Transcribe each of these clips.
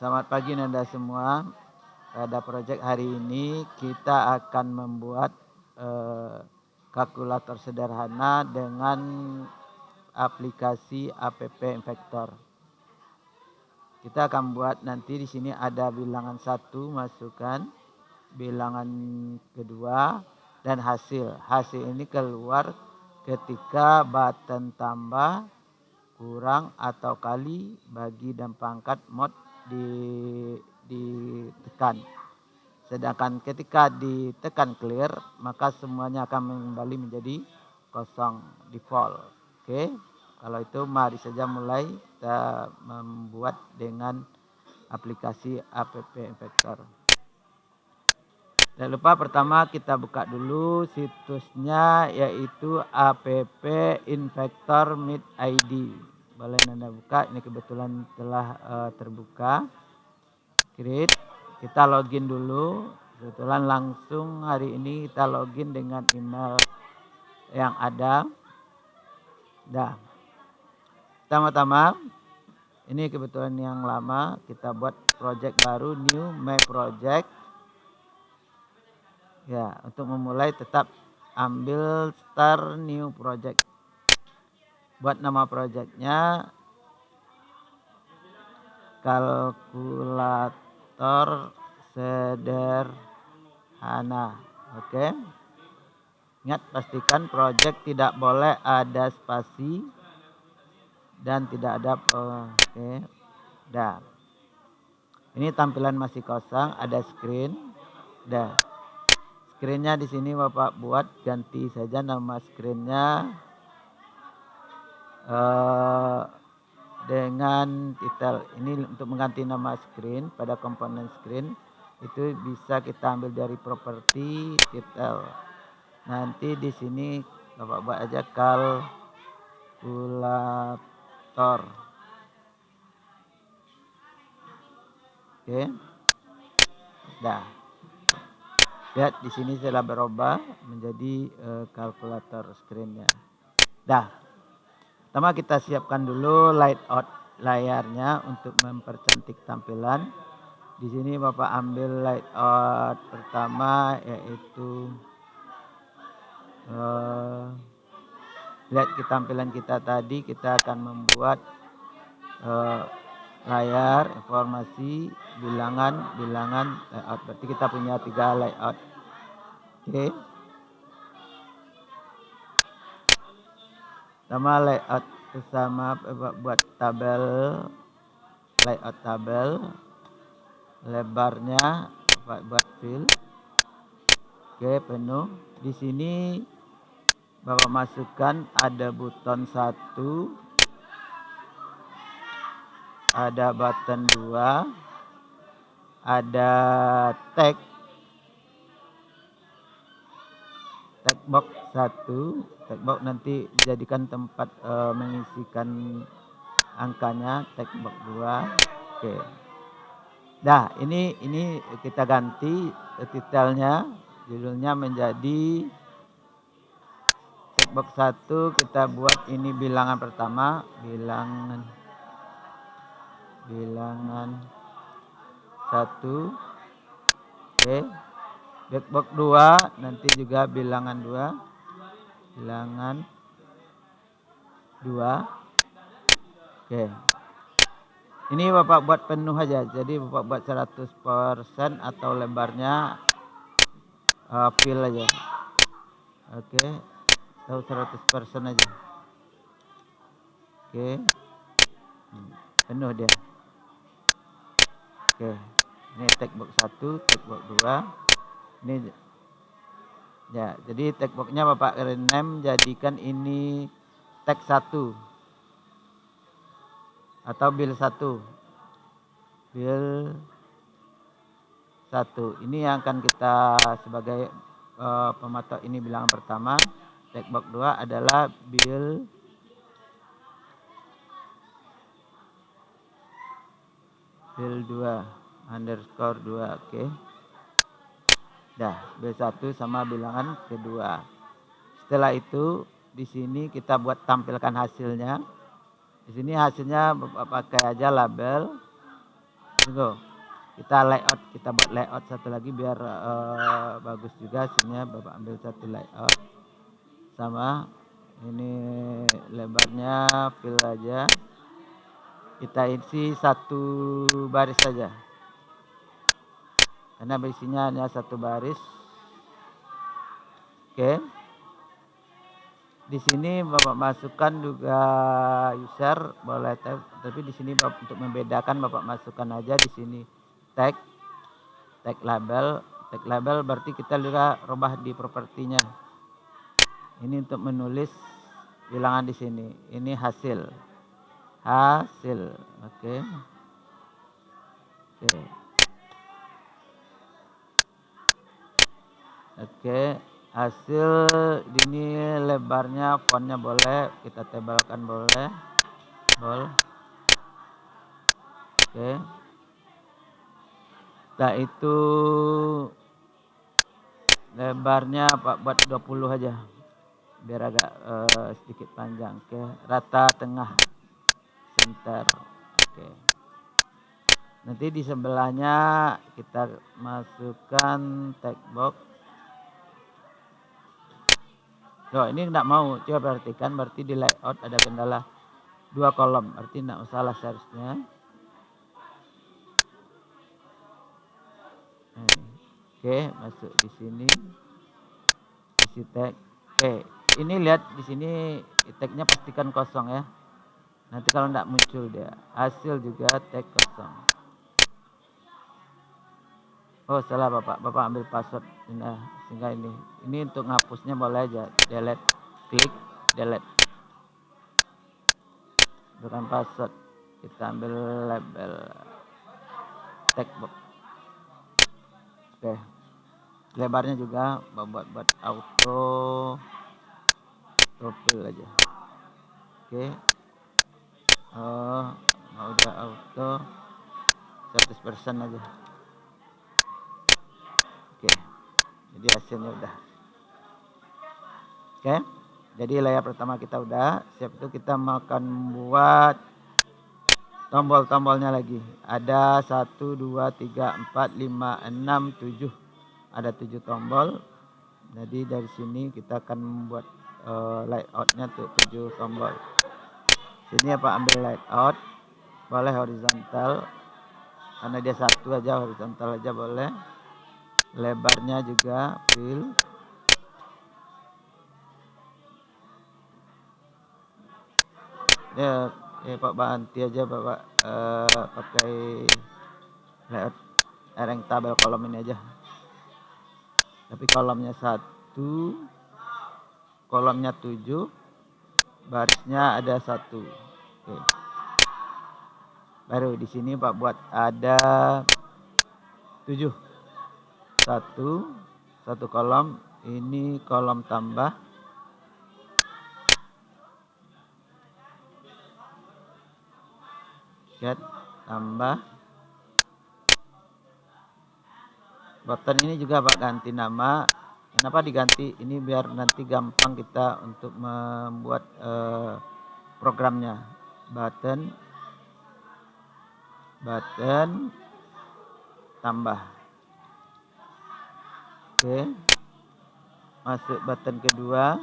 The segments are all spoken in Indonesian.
Selamat pagi Nanda semua. Pada proyek hari ini kita akan membuat eh, kalkulator sederhana dengan aplikasi app Infector. Kita akan buat nanti di sini ada bilangan satu masukkan, bilangan kedua dan hasil. Hasil ini keluar ketika button tambah kurang atau kali bagi dan pangkat mod di ditekan. Sedangkan ketika ditekan clear, maka semuanya akan kembali menjadi kosong default. Oke. Kalau itu mari saja mulai kita membuat dengan aplikasi app infector. Jangan lupa pertama kita buka dulu situsnya yaitu app infector meet ID. Boleh Anda buka, ini kebetulan telah uh, terbuka. Create kita login dulu. Kebetulan langsung hari ini kita login dengan email yang ada. Dah. Pertama-tama ini kebetulan yang lama. Kita buat project baru new my project. Ya untuk memulai tetap ambil start new project buat nama projectnya kalkulator sederhana. Oke. Ingat pastikan project tidak boleh ada spasi dan tidak ada oke. Dah. Ini tampilan masih kosong, ada screen. Dah. Screennya di sini Bapak buat ganti saja nama screennya. Uh, dengan titel ini untuk mengganti nama screen pada komponen screen itu bisa kita ambil dari properti titel. Nanti di sini bapak buat aja kalkulator. Oke. Dah. Lihat di sini telah berubah menjadi uh, kalkulator screennya. Dah Pertama kita siapkan dulu layout layarnya untuk mempercantik tampilan. Di sini Bapak ambil layout pertama yaitu uh, lihat ke tampilan kita tadi kita akan membuat uh, layar informasi bilangan bilangan layout berarti kita punya tiga layout oke okay. Sama layout bersama buat tabel layout tabel lebarnya buat fill. Oke penuh. Di sini bapak masukkan ada button satu ada button dua ada tag tag box satu box nanti dijadikan tempat uh, mengisikan angkanya box dua oke okay. Nah, ini ini kita ganti detailnya judulnya menjadi box satu kita buat ini bilangan pertama bilangan bilangan satu oke okay. Backbox 2 nanti juga bilangan 2 bilangan 2 oke. Ini bapak buat penuh aja. Jadi bapak buat 100% atau lebarnya uh, fill aja. Oke. Atau 100% aja. Oke. Hmm, penuh dia. Oke. Ini tag box 1 tag box 2 ini ya jadi tag boxnya bapak rename jadikan ini tag satu. Atau bill satu. Bill satu. Ini yang akan kita sebagai uh, pematok ini bilangan pertama. Tag box dua adalah bill bill dua underscore dua oke. okay. Dah, B1 sama bilangan kedua. Setelah itu di sini kita buat tampilkan hasilnya. Di sini hasilnya pakai aja label Tunggu. Kita layout, kita buat layout satu lagi biar uh, bagus juga hasilnya. Bapak ambil satu layout. Sama ini lebarnya fill aja. Kita isi satu baris saja. Karena isinya hanya satu baris. Oke. Di sini Bapak masukkan juga user boleh tapi di sini Bapak, untuk membedakan Bapak masukkan aja di sini tag tag label tag label berarti kita juga rubah di propertinya ini untuk menulis bilangan di sini ini hasil hasil oke okay. oke okay. Oke hasil ini lebarnya fontnya boleh kita tebalkan boleh. Boleh oke. Nah itu lebarnya pak buat 20 aja biar agak uh, sedikit panjang. Oke rata tengah center oke. Nanti di sebelahnya kita masukkan text box Loh, ini tidak mau. Coba perhatikan berarti di layout ada kendala dua kolom. Berarti tidak masalah seharusnya. Oke, masuk di sini. Isi tag. Oke, ini lihat di sini tagnya pastikan kosong ya. Nanti kalau tidak muncul dia. Hasil juga tag kosong. Oh salah bapak, bapak ambil password nah, sehingga ini. Ini untuk ngapusnya boleh aja, delete, klik, delete. Bukan password, kita ambil label text box. Oke, lebarnya juga buat buat auto, profil aja. Oke, oh udah auto 100% aja. Jadi hasilnya udah. Oke? Jadi layar pertama kita udah. Siap itu kita makan buat tombol-tombolnya lagi. Ada 1 2 3 4 5 6 7 ada 7 tombol. Jadi dari sini kita akan membuat uh, layoutnya tuh 7 tombol. Sini apa ambil layout? Boleh horizontal. Karena dia satu aja horizontal aja boleh lebarnya juga fill ya ya Pak Banti aja Bapak uh, pakai layout ereng tabel kolom ini aja. Tapi kolomnya satu kolomnya tujuh barisnya ada satu. Oke. Baru di sini Pak buat ada tujuh satu. Satu kolom ini kolom tambah. Get tambah. Button ini juga Pak ganti nama. Kenapa diganti? Ini biar nanti gampang kita untuk membuat uh, programnya. Button. Button. Tambah Oke. Masuk button kedua.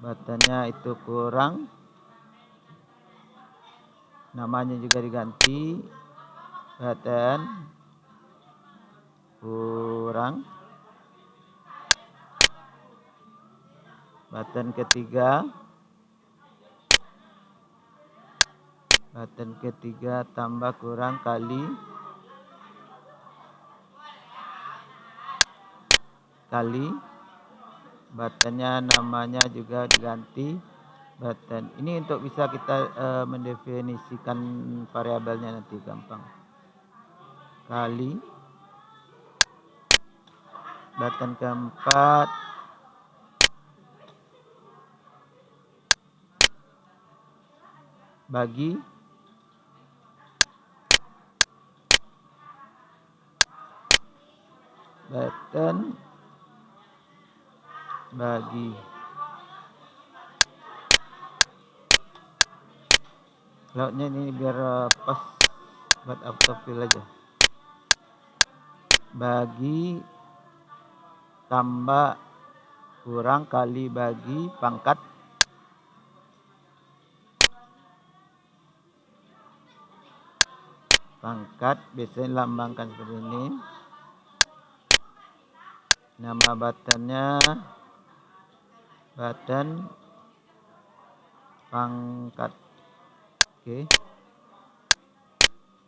Buttonnya itu kurang. Namanya juga diganti. Button kurang. Button ketiga. Button ketiga tambah kurang kali kali buttonnya namanya juga diganti. Button. Ini untuk bisa kita uh, mendefinisikan variabelnya nanti gampang. Kali. Button keempat. Bagi. Button bagi. Lautnya ini biar uh, pas buat autofill aja. Bagi tambah kurang kali bagi pangkat. Pangkat biasanya lambangkan seperti ini. Nama buttonnya button pangkat. Oke. Okay.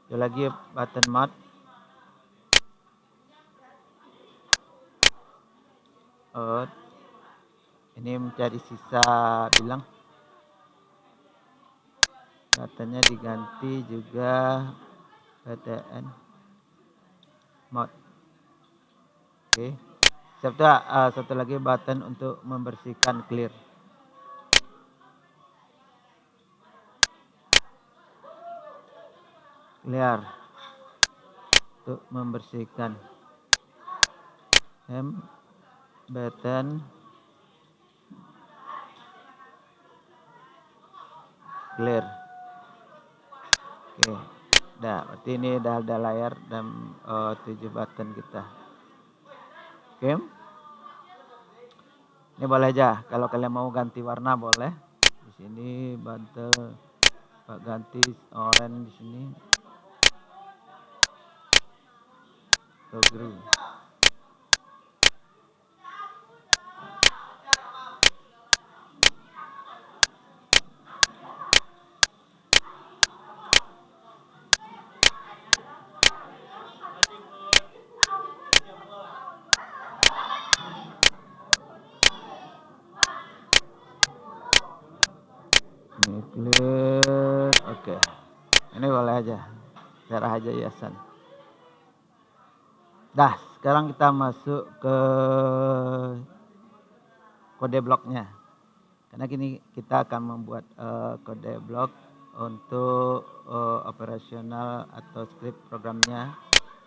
ada lagi button mat. Oh ini mencari sisa bilang. Katanya diganti juga PTN mod oke. okay. Serta uh, satu lagi button untuk membersihkan clear. Clear. Untuk membersihkan. M button clear. Oke dah. Berarti ini dah ada layar dan uh, tujuh button kita oke ini boleh aja kalau kalian mau ganti warna boleh. Di sini bantel pak ganti orange di sini. Green clear oke ini boleh aja aja hiasan dah sekarang kita masuk ke kode bloknya. Karena kini kita akan membuat uh, kode blok untuk uh, operasional atau script programnya.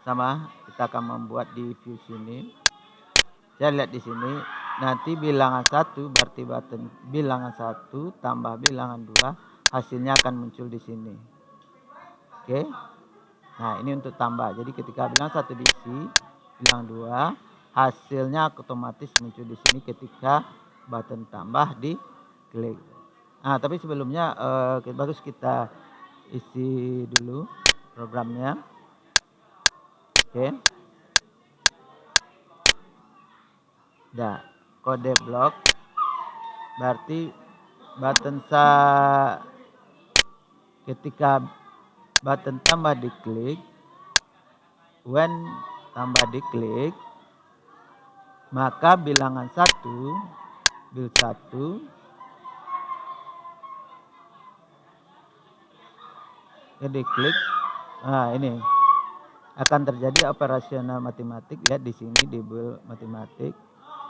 Sama kita akan membuat di view sini saya lihat di sini nanti bilangan satu berarti button bilangan satu tambah bilangan dua hasilnya akan muncul di sini. Oke nah ini untuk tambah. Jadi ketika bilangan satu diisi bilangan dua hasilnya otomatis muncul di sini ketika button tambah di klik. Nah tapi sebelumnya eh, bagus kita isi dulu programnya. Oke. Dah kode blok. Berarti button sa ketika button tambah diklik when tambah diklik maka bilangan satu bil satu jadi klik nah ini akan terjadi operasional matematik lihat di sini di matematik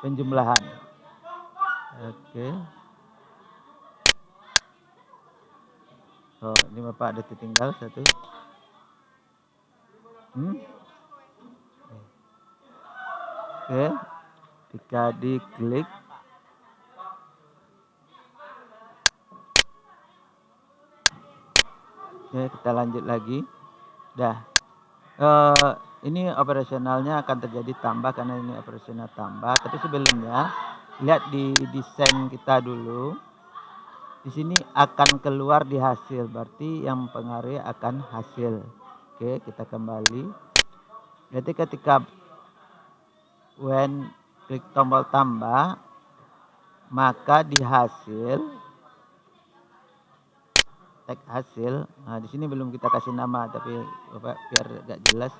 penjumlahan. Oke. Oh, ini Bapak ada tertinggal satu. Hmm? Oke. Ketika diklik Oke, kita lanjut lagi. Dah. Uh, ini operasionalnya akan terjadi tambah karena ini operasional tambah. Tapi sebelumnya lihat di desain kita dulu. Di sini akan keluar di hasil, berarti yang mempengaruhi akan hasil. Oke, kita kembali. Berarti ketika when klik tombol tambah, maka di hasil tag hasil. Nah, di sini belum kita kasih nama, tapi Bapak biar agak jelas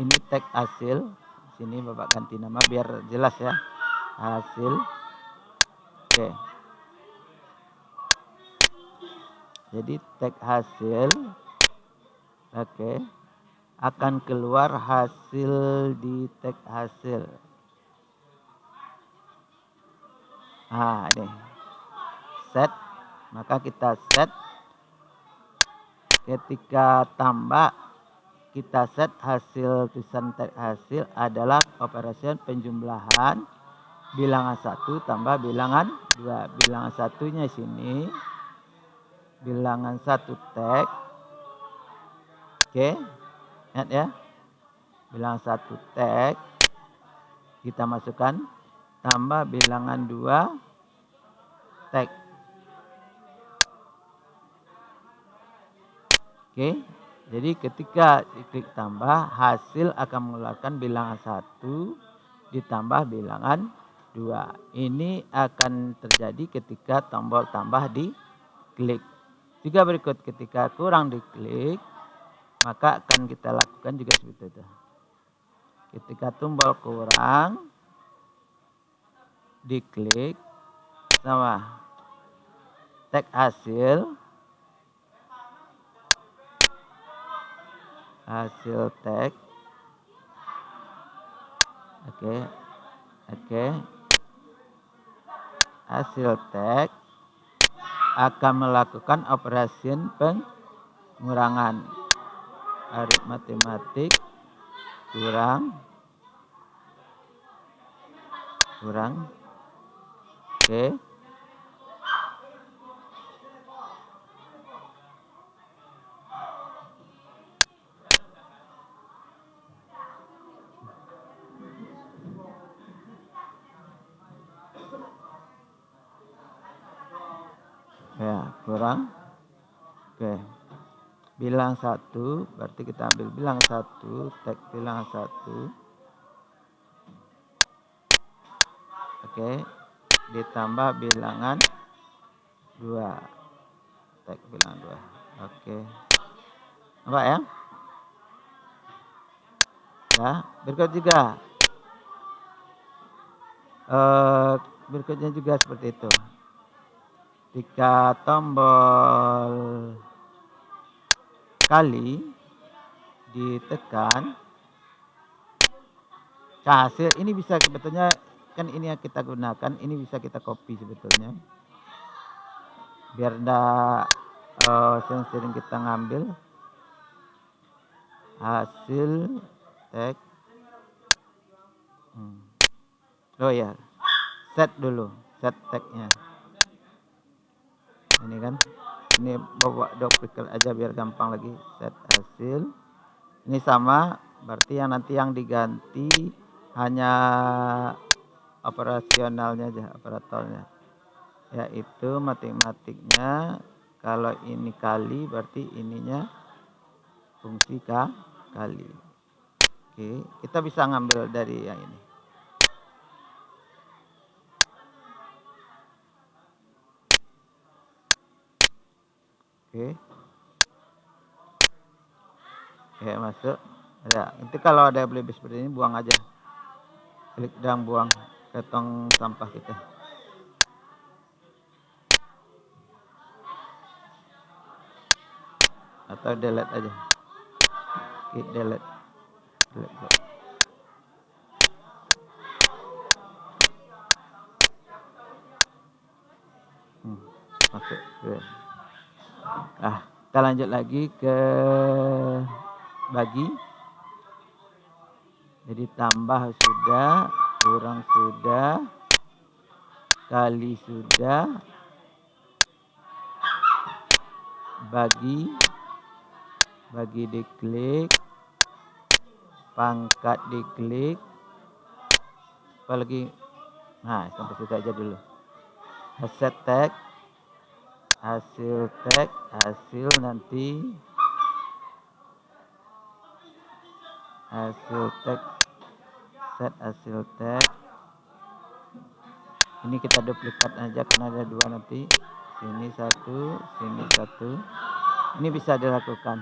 ini tag hasil sini bapak ganti nama biar jelas ya hasil oke jadi tag hasil oke akan keluar hasil di tag hasil. Nah ini. Set maka kita set. Ketika tambah kita set hasil tulisan teks hasil adalah operasi penjumlahan bilangan satu tambah bilangan dua. Bilangan satunya sini bilangan satu tag oke ingat ya. Bilangan satu tag kita masukkan. Tambah bilangan dua tag oke jadi ketika diklik tambah hasil akan mengeluarkan bilangan satu ditambah bilangan dua. Ini akan terjadi ketika tombol tambah di klik juga berikut ketika kurang diklik maka akan kita lakukan juga seperti itu. Ketika tombol kurang diklik sama tag hasil hasil tag oke okay. oke okay. hasil tag akan melakukan operasi pengurangan. Aritmatik kurang. Kurang. Oke. okay. Bilang satu berarti kita ambil bilang satu tag bilang satu. Oke ditambah bilangan dua tag bilangan dua. Oke. Apa ya? Ya berikut juga. Eh, berikutnya juga seperti itu. Jika tombol kali ditekan. Hasil ini bisa sebetulnya kan ini yang kita gunakan ini bisa kita copy sebetulnya. Biar tidak uh, sering kita ngambil. Hasil tag. Hmm. oh ya set dulu set tagnya. Ini kan ini bawa duplicate aja biar gampang lagi set hasil. Ini sama berarti yang nanti yang diganti hanya operasionalnya aja operatornya. Yaitu matematiknya kalau ini kali berarti ininya fungsi kali. Oke kita bisa ngambil dari yang ini oke. Oke masuk. Ya nanti kalau ada lebih seperti ini buang aja. Klik dan buang ke tong sampah kita. Atau delete aja. Klik delete. Delete masuk. Yeah. Nah, kita lanjut lagi ke bagi. Jadi tambah sudah, kurang sudah, kali sudah, bagi, bagi diklik, pangkat diklik, apalagi, nah sampai situ aja dulu. Set tag, hasil tag hasil nanti hasil tag set hasil tag ini kita duplikat aja karena ada dua nanti. Sini satu sini satu. Ini bisa dilakukan.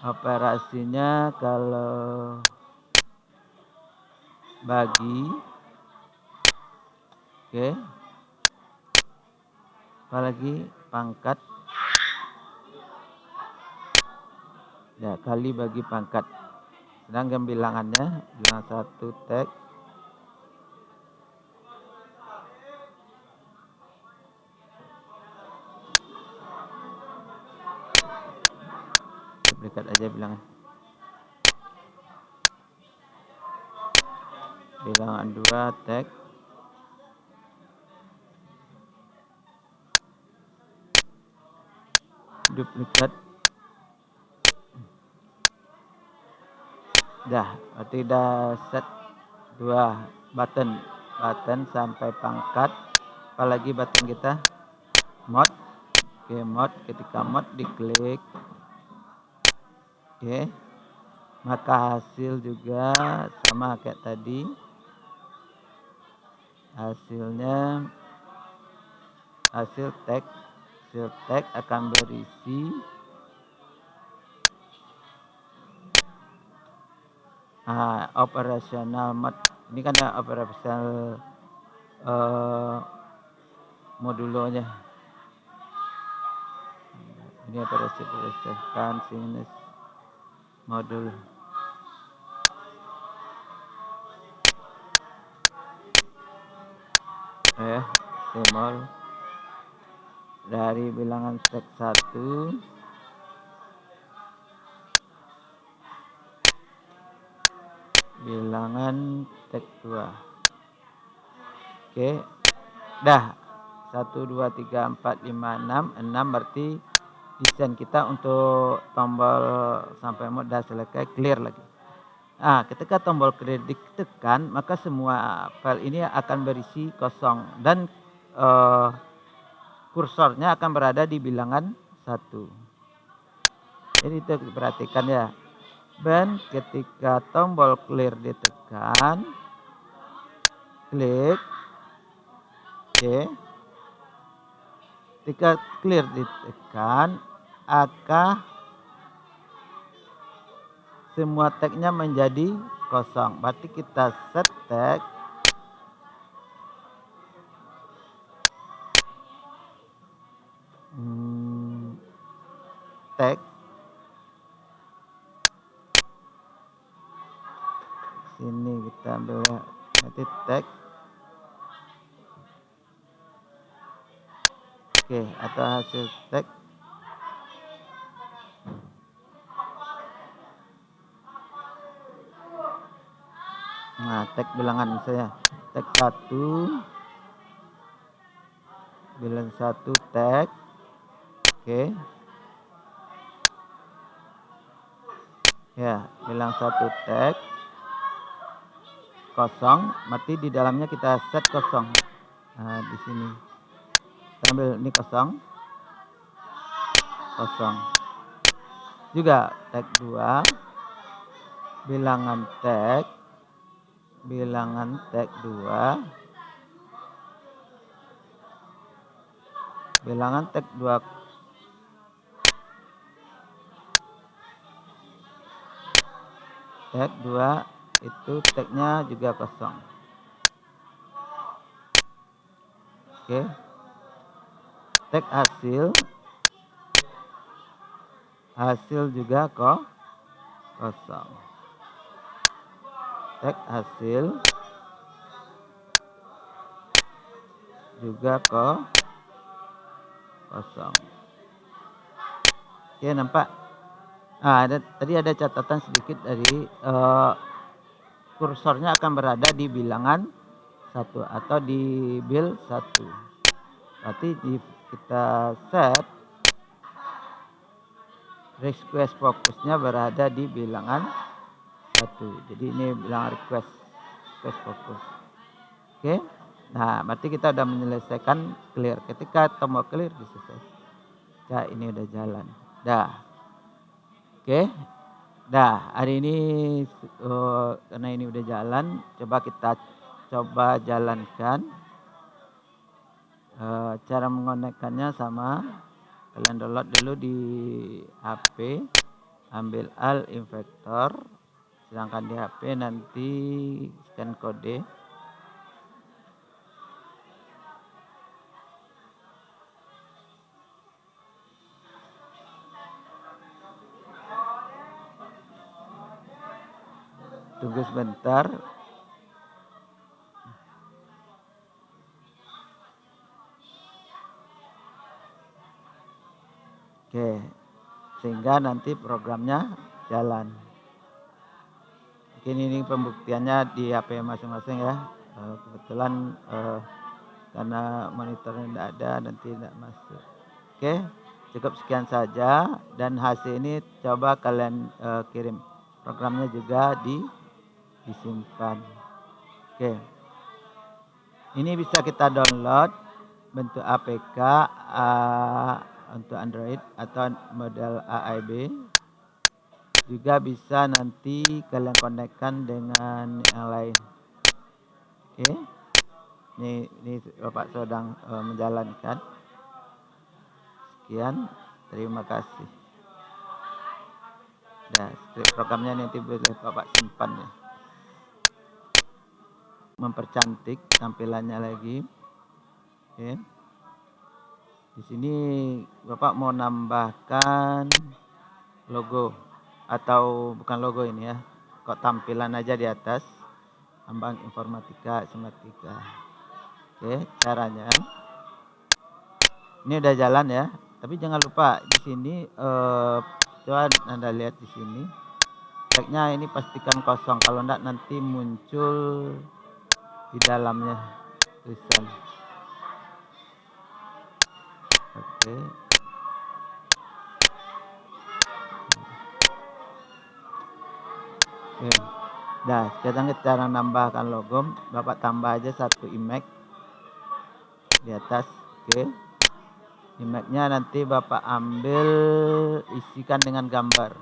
Operasinya kalau bagi oke. okay apalagi pangkat. Ya kali bagi pangkat. Sedangkan bilangannya bilangan satu tag duplikat aja bilangan bilangan dua tag duplicate dah berarti dah set dua button. Button sampai pangkat. Apalagi button kita? Mod. Oke mod. Ketika mod diklik oke. Maka hasil juga sama kayak tadi. Hasilnya hasil teks hasil akan berisi. Uh, operasional mode ini kan ya operasional uh, modulonya. Ini operasi berdasarkan sinus modul. Eh semol dari bilangan sek 1 bilangan tek 2 oke. Dah. 1 2 3 4 5 6 6 berarti desain kita untuk tombol sampai mod dah selesai clear lagi. Nah, ketika tombol clear ditekan, maka semua file ini akan berisi kosong. Dan uh, kursornya akan berada di bilangan satu. Jadi itu perhatikan ya. Dan ketika tombol clear ditekan, klik, oke. Ketika clear ditekan, akan semua tagnya menjadi kosong. Berarti kita set tag tag sini kita ambil nanti tag. Oke atau hasil tag. Nah tag bilangan saya tag satu. Bilang satu tag. Oke ya bilang satu tag kosong mati di dalamnya kita set kosong. Nah di sini. Kita ambil ini kosong. Kosong. Juga tag 2 bilangan tag bilangan tag 2 bilangan tag 2 tag 2 itu tagnya juga kosong. Oke. Tag hasil. Hasil juga kok kosong. Tag hasil. Juga kok kosong. Oke nampak nah, ada tadi ada catatan sedikit dari uh, kursornya akan berada di bilangan satu atau di bil satu. Berarti di, kita set request fokusnya berada di bilangan satu. Jadi ini bilangan request request fokus. Oke. Nah, berarti kita sudah menyelesaikan clear. Ketika tombol clear diselesaikan. Ya, ini udah jalan. Dah. Oke. Dah, hari ini uh, karena ini udah jalan, coba kita coba jalankan. Uh, cara mengonekkannya sama kalian download dulu di HP, ambil al infector, sedangkan di HP nanti scan kode. Tunggu sebentar. Oke, sehingga nanti programnya jalan. Mungkin ini pembuktiannya di HP masing-masing ya. Eh, kebetulan eh, karena monitornya tidak ada nanti tidak masuk. Oke, cukup sekian saja dan hasil ini coba kalian uh, kirim programnya juga di disimpan oke. Ini bisa kita download bentuk APK uh, untuk Android atau model AIB juga bisa nanti kalian konekkan dengan yang lain. Oke. Ini ini Bapak sedang uh, menjalankan. Sekian, terima kasih. Nah, programnya nanti boleh Bapak simpan ya. Mempercantik tampilannya lagi. Oke. Di sini Bapak mau nambahkan logo atau bukan logo ini ya. Kok tampilan aja di atas. Ambang informatika, sematika. Oke, caranya. Ini udah jalan ya tapi jangan lupa di sini eh, coba anda lihat di sini tagnya ini pastikan kosong kalau enggak nanti muncul di dalamnya. Tulisan. Oke. Oke. Nah sekarang kita cara nambahkan logo bapak tambah aja satu image di atas. Oke. Image-nya nanti Bapak ambil isikan dengan gambar.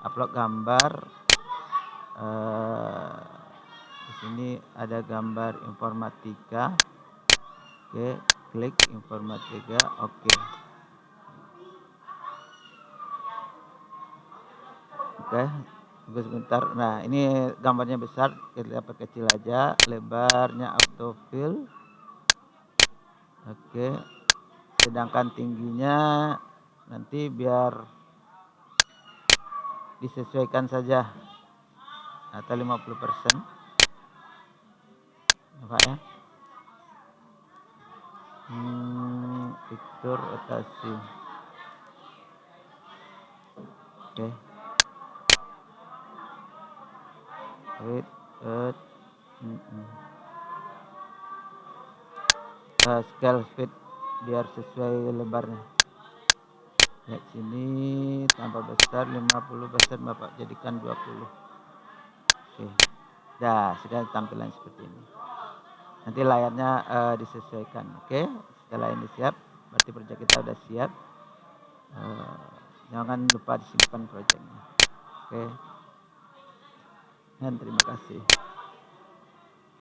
Upload gambar uh, di sini ada gambar informatika. Oke klik informatika. Oke. Oke tunggu sebentar. Nah ini gambarnya besar. Kita kecil aja. Lebarnya autofill oke. Sedangkan tingginya nanti biar disesuaikan saja. Atau 50 Pak ya hmm, fitur rotasi oke. Okay. wait wait. Mm -mm. Uh, scale speed biar sesuai lebarnya. Lihat sini tambah besar 50 besar Bapak jadikan 20 oke. Dah sudah tampilan seperti ini nanti layarnya uh, disesuaikan oke? Setelah ini siap berarti proyek kita sudah siap. Uh, jangan lupa disimpan proyeknya oke? Dan terima kasih